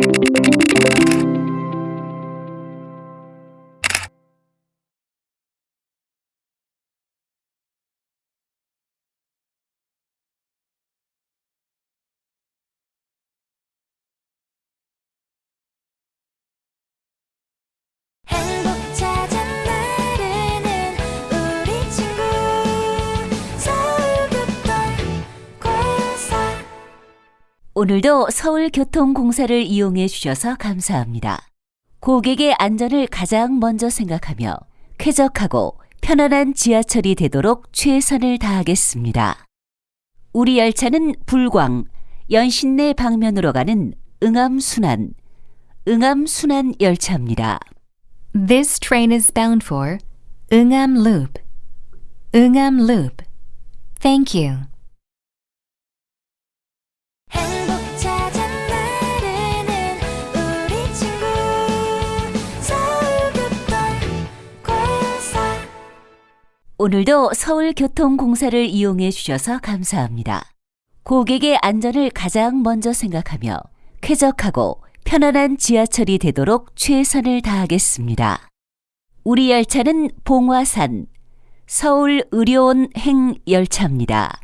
행 오늘도 서울교통공사를 이용해 주셔서 감사합니다. 고객의 안전을 가장 먼저 생각하며 쾌적하고 편안한 지하철이 되도록 최선을 다하겠습니다. 우리 열차는 불광, 연신내 방면으로 가는 응암순환, 응암순환 열차입니다. This train is bound for Eungham Loop. Eungham Loop. Thank you. 오늘도 서울교통공사를 이용해 주셔서 감사합니다. 고객의 안전을 가장 먼저 생각하며 쾌적하고 편안한 지하철이 되도록 최선을 다하겠습니다. 우리 열차는 봉화산 서울 의료원 행 열차입니다.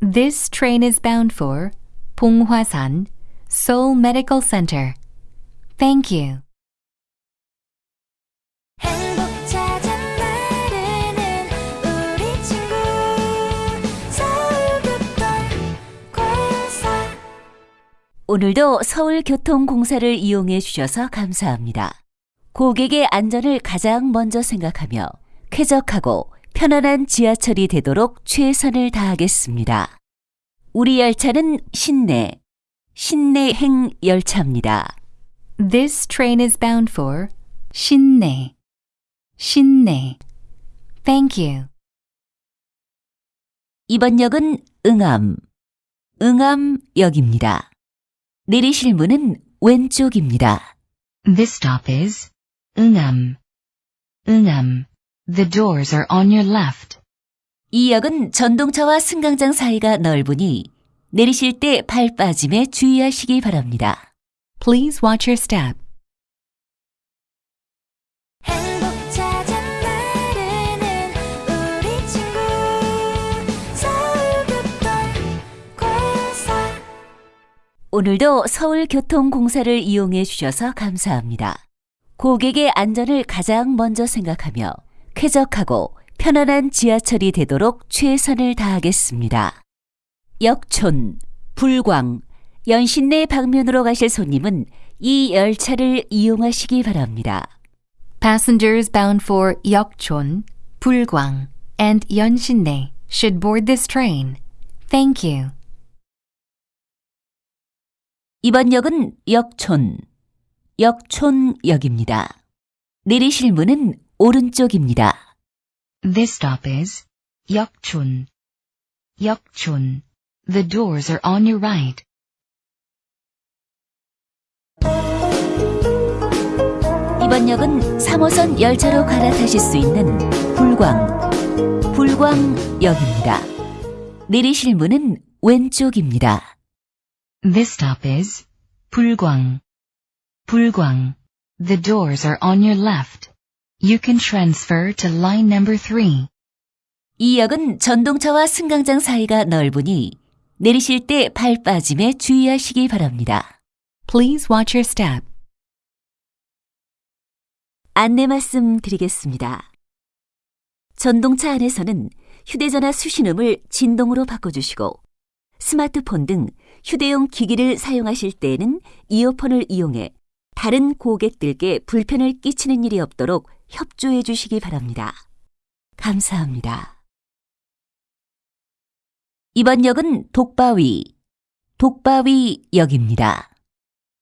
This train is bound for Ponghwasan, Seoul Medical Center. Thank you. 오늘도 서울교통공사를 이용해 주셔서 감사합니다. 고객의 안전을 가장 먼저 생각하며 쾌적하고 편안한 지하철이 되도록 최선을 다하겠습니다. 우리 열차는 신내, 신내행 열차입니다. This train is bound for Shinne. Shinne. Thank you. 이번 역은 응암, 응암역입니다. 내리실 문은 왼쪽입니다. This stop is Eungham. Eungham. The doors are on your left. 이 역은 전동차와 승강장 사이가 넓으니 내리실 때 발 빠짐에 주의하시기 바랍니다. Please watch your step. 오늘도 서울교통공사를 이용해 주셔서 감사합니다. 고객의 안전을 가장 먼저 생각하며 쾌적하고 편안한 지하철이 되도록 최선을 다하겠습니다. 역촌, 불광, 연신내 방면으로 가실 손님은 이 열차를 이용하시기 바랍니다. Passengers bound for Yeokchon, and Yeonshinne should board this train. Thank you. 이번 역은 역촌, 역촌역입니다. 내리실 문은 오른쪽입니다. This stop is Yeokchun. Yeokchun. The doors are on your right. 이번 역은 3호선 열차로 갈아타실 수 있는 불광, 불광역입니다. 내리실 문은 왼쪽입니다. This stop is Bulgwang. Bulgwang. The doors are on your left. You can transfer to line number 3. 이 역은 전동차와 승강장 사이가 넓으니 내리실 때 발 빠짐에 주의하시기 바랍니다. Please watch your step. 안내 말씀 드리겠습니다. 전동차 안에서는 휴대전화 수신음을 진동으로 바꿔주시고 스마트폰 등 휴대용 기기를 사용하실 때에는 이어폰을 이용해 다른 고객들께 불편을 끼치는 일이 없도록 협조해 주시기 바랍니다. 감사합니다. 이번 역은 독바위, 독바위 역입니다.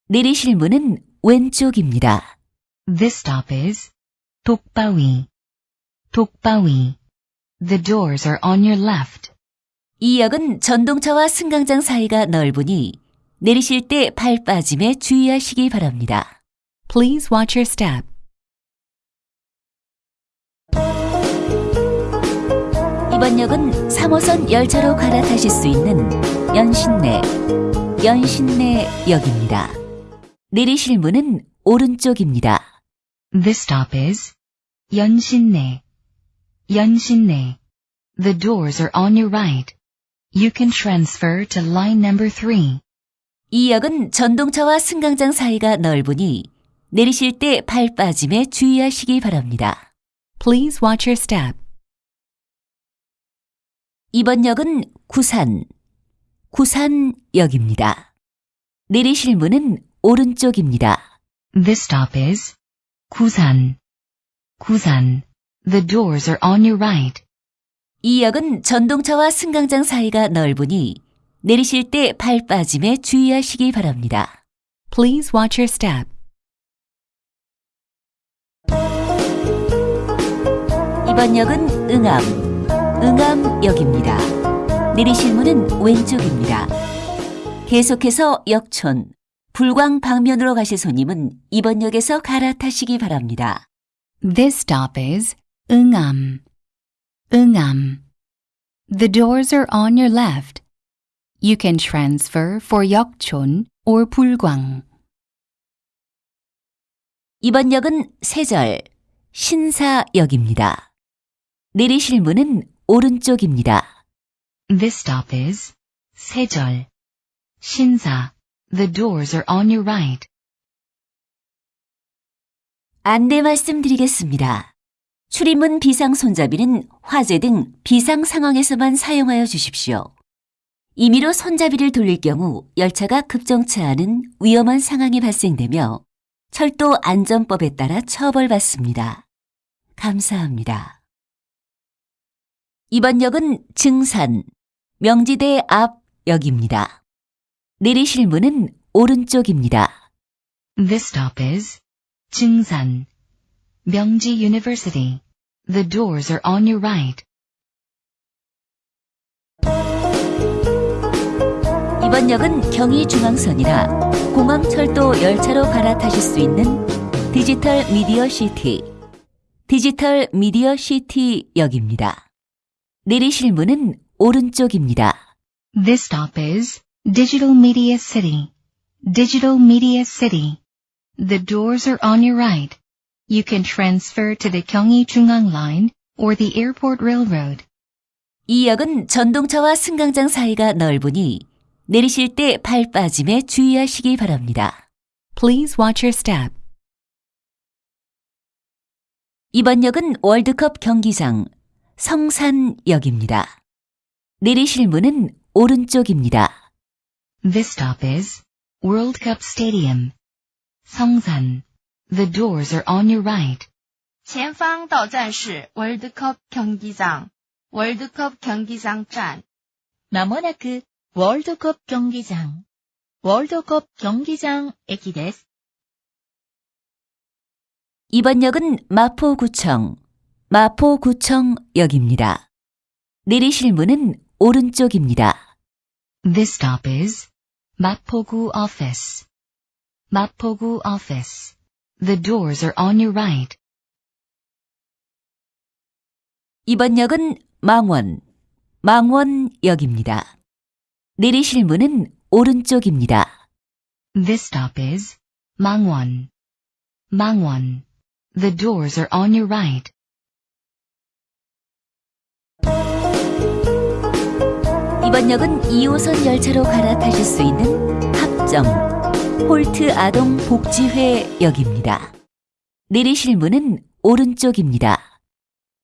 내리실 문은 왼쪽입니다. This stop is Tokbawi. Tokbawi. The doors are on your left. 이 역은 전동차와 승강장 사이가 넓으니 내리실 때발 빠짐에 주의하시기 바랍니다. Please watch your step. 이번 역은 3호선 열차로 갈아타실 수 있는 연신내, 연신내 역입니다. 내리실 문은 오른쪽입니다. This stop is 연신내. 연신내. The doors are on your right. You can transfer to line number 3. 이 역은 전동차와 승강장 사이가 넓으니 내리실 때 발 빠짐에 주의하시기 바랍니다. Please watch your step. 이번 역은 구산, 구산역입니다. 내리실 문은 오른쪽입니다. This stop is 구산. 구산. The doors are on your right. 이 역은 전동차와 승강장 사이가 넓으니 내리실 때 발 빠짐에 주의하시기 바랍니다. Please watch your step. 이번 역은 응암, 응암역입니다. 내리실 문은 왼쪽입니다. 계속해서 역촌, 불광 방면으로 가실 손님은 이번 역에서 갈아타시기 바랍니다. This stop is Ungam. The doors are on your left. You can transfer for Yeokchon or Bulgwang. 이번 역은 세절, 신사역입니다. 내리실 문은 오른쪽입니다. This stop is 세절. 신사. The doors are on your right. 안내 말씀드리겠습니다. 출입문 비상 손잡이는 화재 등 비상 상황에서만 사용하여 주십시오. 임의로 손잡이를 돌릴 경우 열차가 급정차하는 위험한 상황이 발생되며 철도 안전법에 따라 처벌받습니다. 감사합니다. 이번 역은 증산, 명지대 앞 역입니다. 내리실 문은 오른쪽입니다. This stop is 증산. 명지 University. The doors are on your right. 이번 역은 경의중앙선이라 공항철도 열차로 갈아타실 수 있는 디지털 미디어 시티, 디지털 미디어 시티 역입니다. 내리실 문은 오른쪽입니다. This stop is Digital Media City. Digital Media City. The doors are on your right. You can transfer to the Gyeonggi-Jungang Line or the Airport Railroad. 이 역은 전동차와 승강장 사이가 넓으니 내리실 때발 빠짐에 주의하시기 바랍니다. Please watch your step. 이번 역은 월드컵 경기장 성산역입니다. 내리실 문은 오른쪽입니다. This stop is World Cup Stadium. Songsan. The doors are on your right. 前方到站是 월드컵 경기장, 월드컵 경기장 站。まもなく、ワールドカップ競技場、ワールドカップ競技場駅です。 이번 역은 마포구청, 마포구청역입니다. 내리실 문은 오른쪽입니다. This stop is Mapogu Office. Mapogu Office. The doors are on your right. 이번 역은 망원, 망원역입니다. 내리실 문은 오른쪽입니다. This stop is Mangwon. Mangwon. The doors are on your right. 이번 역은 2호선 열차로 갈아타실 수 있는 합정, 홀트 아동 복지회 역입니다. 내리실 문은 오른쪽입니다.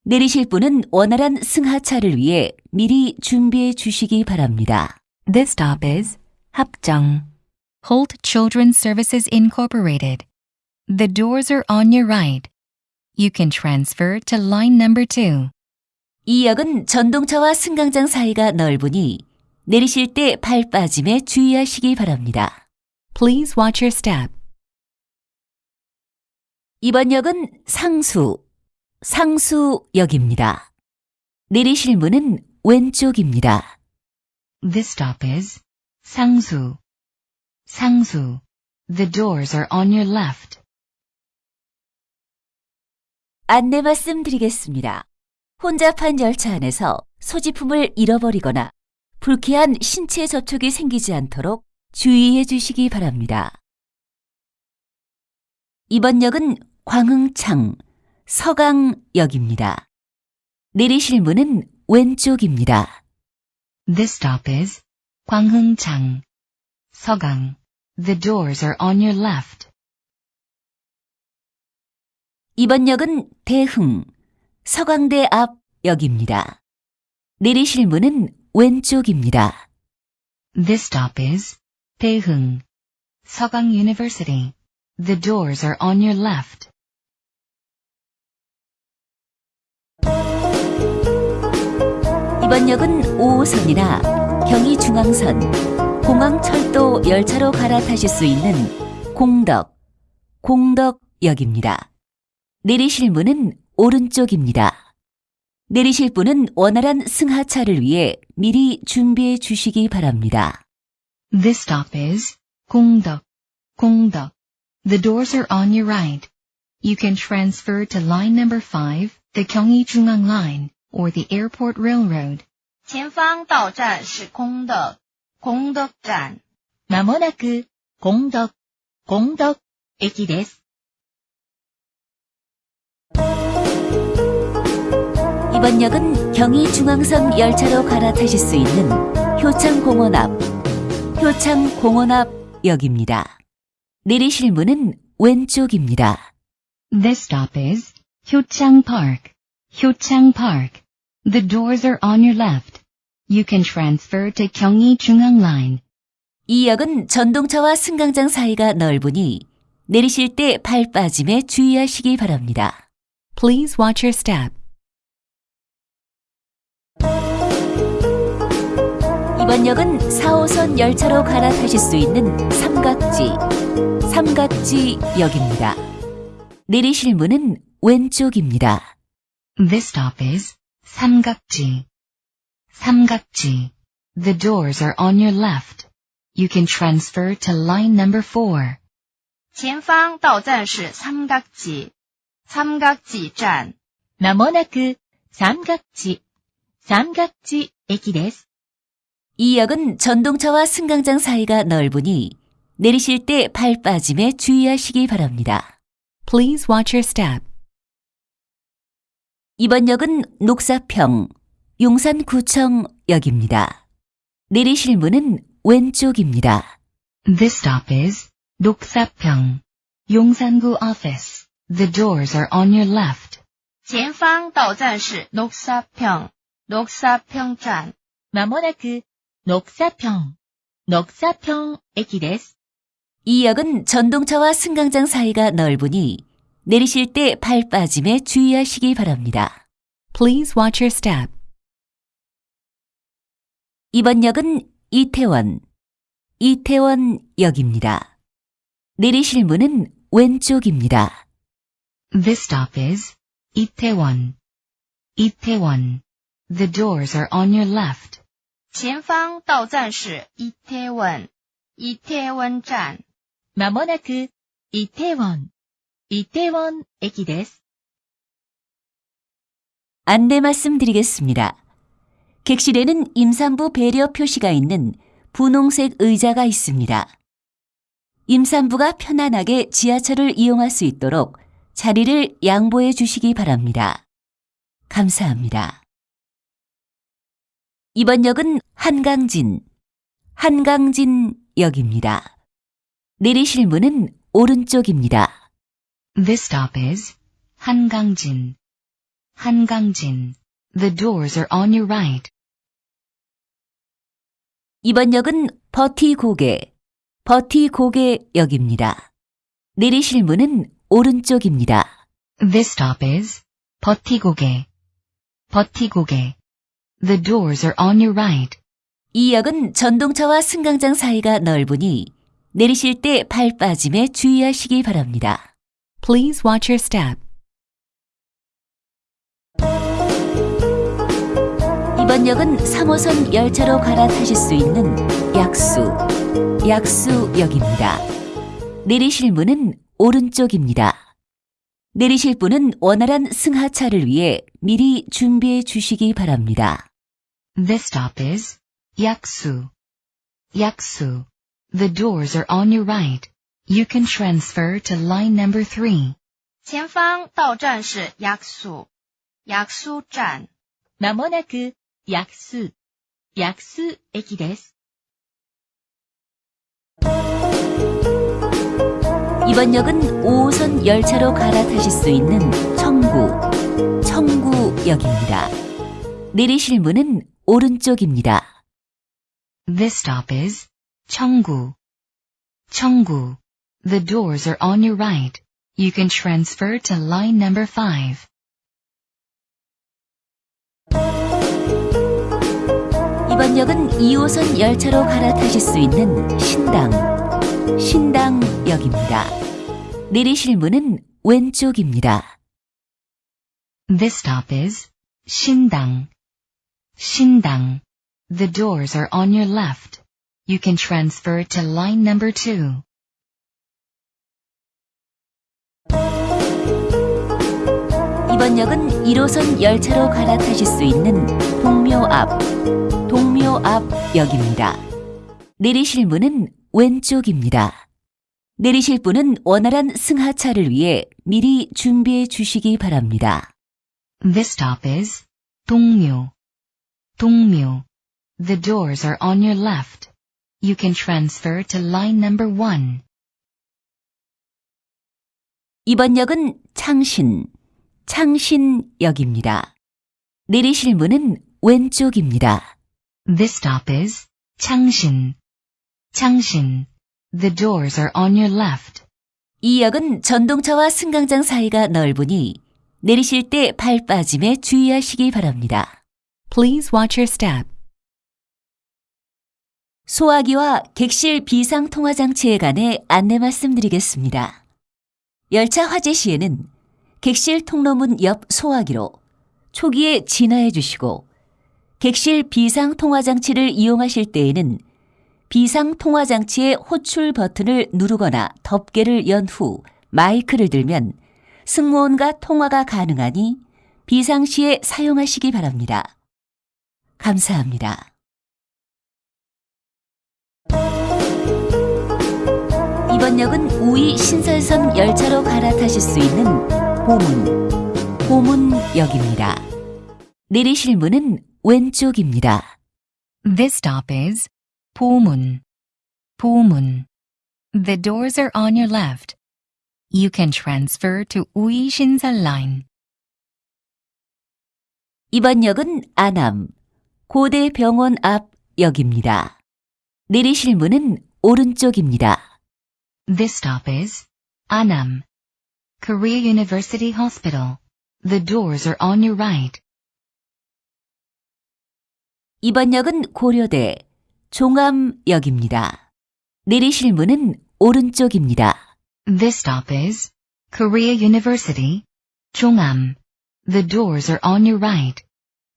내리실 분은 원활한 승하차를 위해 미리 준비해 주시기 바랍니다. This stop is Hapjeong. Holt Children's Services Incorporated. The doors are on your right. You can transfer to line number 2. 이 역은 전동차와 승강장 사이가 넓으니 내리실 때 발 빠짐에 주의하시기 바랍니다. Please watch your step. 이번 역은 상수, 상수역입니다. 내리실 문은 왼쪽입니다. This stop is Sangsu. Sangsu. The doors are on your left. 안내 말씀드리겠습니다. 혼잡한 열차 안에서 소지품을 잃어버리거나 불쾌한 신체 접촉이 생기지 않도록 주의해 주시기 바랍니다. 이번 역은 광흥창 서강역입니다. 내리실 문은 왼쪽입니다. This stop is 광흥창, 서강. The doors are on your left. 이번 역은 대흥 서강대 앞 역입니다. 내리실 문은 왼쪽입니다. This stop is 대흥, 서강 University. The doors are on your left. 이번 역은 5호선이나 경의중앙선, 공항철도 열차로 갈아타실 수 있는 공덕, 공덕역입니다. 내리실 문은 오른쪽입니다. 내리실 분은 원활한 승하차를 위해 미리 준비해 주시기 바랍니다. This stop is 공덕, 공덕. The doors are on your right. You can transfer to line number 5, the Gyeonggi-Jungang Line, or the Airport Railroad. 前方到站是空的，空的站。まもなく、공덕、공덕駅です。 이번 역은 경의중앙선 열차로 갈아타실 수 있는 효창공원 앞, 효창 공원 앞 역입니다. 내리실 문은 왼쪽입니다. This stop is Hyochang Park, Hyochang Park. The doors are on your left. You can transfer to Gyeonggi-Jungang Line. 이 역은 전동차와 승강장 사이가 넓으니 내리실 때 발 빠짐에 주의하시기 바랍니다. Please watch your step. 이번 역은 4호선 열차로 갈아타실 수 있는 삼각지, 삼각지 역입니다. 내리실 문은 왼쪽입니다. This stop is 삼각지, 삼각지. The doors are on your left. You can transfer to line number 4. 前方到站是三角脊，三角脊站。まもなく、三角地、三角地駅です。 이 역은 전동차와 승강장 사이가 넓으니 내리실 때 발 빠짐에 주의하시기 바랍니다. Please watch your step. 이번 역은 녹사평, 용산구청 역입니다. 내리실 문은 왼쪽입니다. This stop is 녹사평, 용산구 office. The doors are on your left. 前方到站是녹사평，녹사평站。まもなく、 녹사평、녹사평駅です。 이 역은 전동차와 승강장 사이가 넓으니 내리실 때 발 빠짐에 주의하시기 바랍니다. Please watch your step. 이번 역은 이태원, 이태원 역입니다. 내리실 문은 왼쪽입니다. This stop is Itaewon, Itaewon. The doors are on your left. 前方到站是이태원，이태원站。まもなく、イテウォン、イテウォン駅です。 안내 말씀드리겠습니다. 객실에는 임산부 배려 표시가 있는 분홍색 의자가 있습니다. 임산부가 편안하게 지하철을 이용할 수 있도록 자리를 양보해 주시기 바랍니다. 감사합니다. 이번 역은 한강진, 한강진 역입니다. 내리실 문은 오른쪽입니다. This stop is 한강진, 한강진. The doors are on your right. 이번 역은 버티고개, 버티고개 역입니다. 내리실 문은 오른쪽입니다. This stop is 버티고개, 버티고개. The doors are on your right. 이 역은 전동차와 승강장 사이가 넓으니 내리실 때발 빠짐에 주의하시기 바랍니다. Please watch your step. 이번 역은 3호선 열차로 갈아타실 수 있는 약수, 약수역입니다. 내리실 문은 오른쪽입니다. 내리실 분은 원활한 승하차를 위해 미리 준비해 주시기 바랍니다. This stop is Yaksu, Yaksu. The doors are on your right. You can transfer to line number 3. 前方到站是 약수, 약수 站。まもなく、薬数、薬数駅です。 이번 역은 5호선 열차로 갈아타실 수 있는 청구, 청구역입니다. 내리실 문은 오른쪽입니다. This stop is Cheonggu. Cheonggu. The doors are on your right. You can transfer to line number 5. 이번 역은 2호선 열차로 갈아타실 수 있는 신당, 신당역입니다. 내리실 문은 왼쪽입니다. This stop is Shindang. The doors are on your left. You can transfer to line number 2. 이번 역은 1호선 열차로 갈아타실 수 있는 동묘 앞, 동묘 앞 역입니다. 내리실 문은 왼쪽입니다. 내리실 분은 원활한 승하차를 위해 미리 준비해 주시기 바랍니다. This stop is Dongmyo. The doors are on your left. You can transfer to line number 1. 이번 역은 창신, 창신역입니다. 내리실 문은 왼쪽입니다. This stop is Changshin. Changshin. The doors are on your left. 이 역은 전동차와 승강장 사이가 넓으니 내리실 때 발 빠짐에 주의하시기 바랍니다. Please watch your step. 소화기와 객실 비상 통화 장치에 관해 안내 말씀드리겠습니다. 열차 화재 시에는 객실 통로문 옆 소화기로 초기에 진화해 주시고 객실 비상 통화 장치를 이용하실 때에는 비상 통화 장치의 호출 버튼을 누르거나 덮개를 연 후 마이크를 들면 승무원과 통화가 가능하니 비상시에 사용하시기 바랍니다. 감사합니다. 이번 역은 우이 신설선 열차로 갈아타실 수 있는 보문, 보문역입니다. 내리실 문은 왼쪽입니다. This stop is Pomun. Pomun. The doors are on your left. You can transfer to Ui Shinsal Line. 이번 역은 안암, 고대 병원 앞 역입니다. 내리실 문은 오른쪽입니다. This stop is Annam. Korea University Hospital. The doors are on your right. 이번 역은 고려대, 종암역입니다. 내리실 문은 오른쪽입니다. This stop is Korea University. Chongam. The doors are on your right.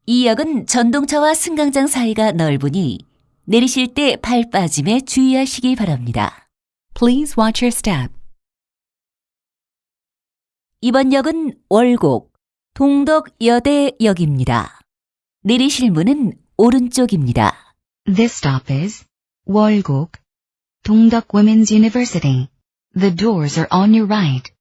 이 역은 전동차와 승강장 사이가 넓으니 내리실 때 발 빠짐에 주의하시기 바랍니다. Please watch your step. 이번 역은 월곡, 동덕여대역입니다. 내리실 문은 오른쪽입니다. This stop is Wolgok. Dongduk Women's University. The doors are on your right.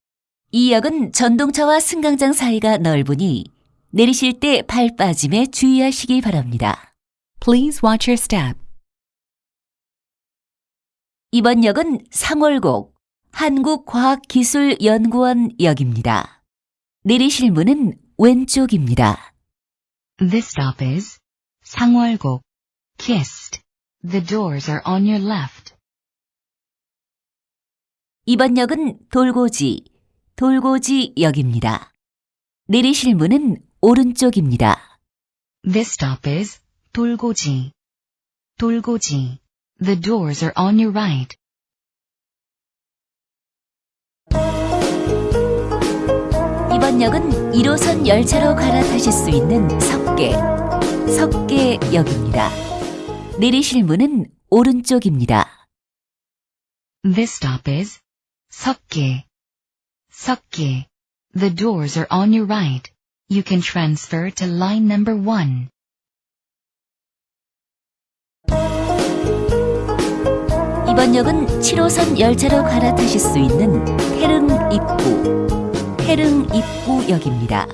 이 역은 전동차와 승강장 사이가 넓으니 내리실 때발 빠짐에 주의하시기 바랍니다. Please watch your step. 이번 역은 상월곡 한국과학기술연구원 역입니다. 내리실 문은 왼쪽입니다. This stop is Sangwolgok. Kissed. The doors are on your left. 이번 역은 돌고지, 돌고지 역입니다. 내리실 문은 오른쪽입니다. This stop is Dolgoji. Dolgoji. The doors are on your right. 이번 역은 1호선 열차로 갈아타실 수 있는 석계, 석계역입니다. 내리실 문은 오른쪽입니다. This stop is Seokge. Seokge. The doors are on your right. You can transfer to line number 1. 이번 역은 7호선 열차로 갈아타실 수 있는 태릉 입구, 태릉 입구역입니다.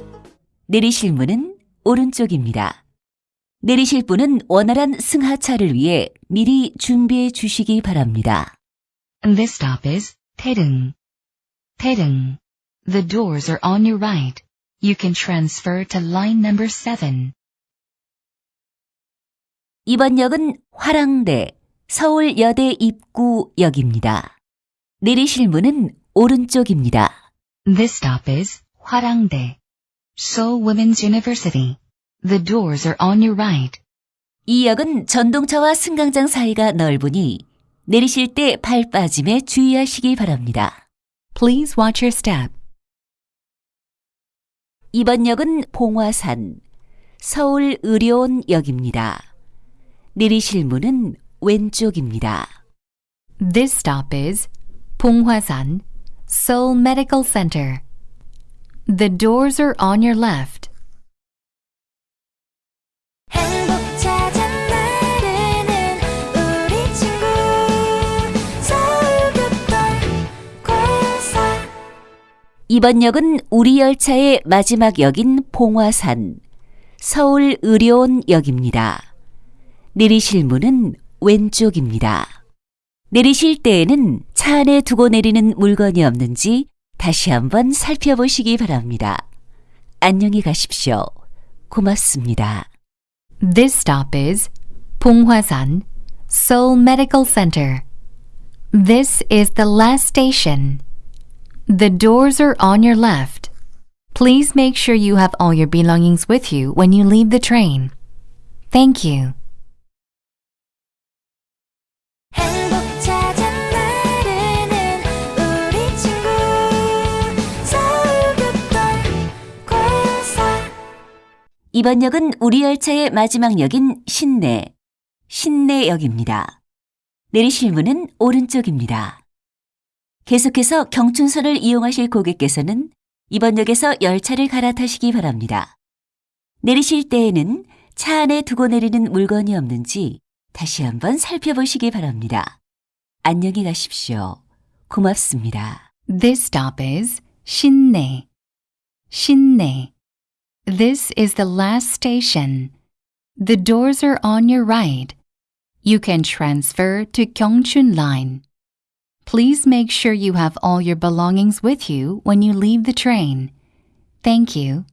내리실 문은 오른쪽입니다. 내리실 분은 원활한 승하차를 위해 미리 준비해 주시기 바랍니다. This stop is Taedong. Taedong. The doors are on your right. You can transfer to line number 7. 이번 역은 화랑대 서울여대 입구역입니다. 내리실 문은 오른쪽입니다. This stop is Hwarangdae. Seoul Women's University. The doors are on your right. 이 역은 전동차와 승강장 사이가 넓으니 내리실 때 발 빠짐에 주의하시기 바랍니다. Please watch your step. 이번 역은 봉화산 서울 의료원역입니다. 내리실 문은 왼쪽입니다. This stop is Ponghwasan, Seoul Medical Center. The doors are on your left. 이번 역은 우리 열차의 마지막 역인 봉화산 서울의료원역입니다. 내리실 문은 왼쪽입니다. 내리실 때에는 차 안에 두고 내리는 물건이 없는지 다시 한번 살펴보시기 바랍니다. 안녕히 가십시오. 고맙습니다. This stop is Ponghwasan, Seoul Medical Center. This is the last station. The doors are on your left. Please make sure you have all your belongings with you when you leave the train. Thank you. 행복 찾아 나르는 우리 친구 서울교통 공사 이번 역은 우리 열차의 마지막 역인 신내, 신내역입니다. 내리실 문은 오른쪽입니다. 계속해서 경춘선을 이용하실 고객께서는 이번 역에서 열차를 갈아타시기 바랍니다. 내리실 때에는 차 안에 두고 내리는 물건이 없는지 다시 한번 살펴보시기 바랍니다. 안녕히 가십시오. 고맙습니다. This stop is Shinne. Shinne. This is the last station. The doors are on your right. You can transfer to Gyeongchun Line. Please make sure you have all your belongings with you when you leave the train. Thank you.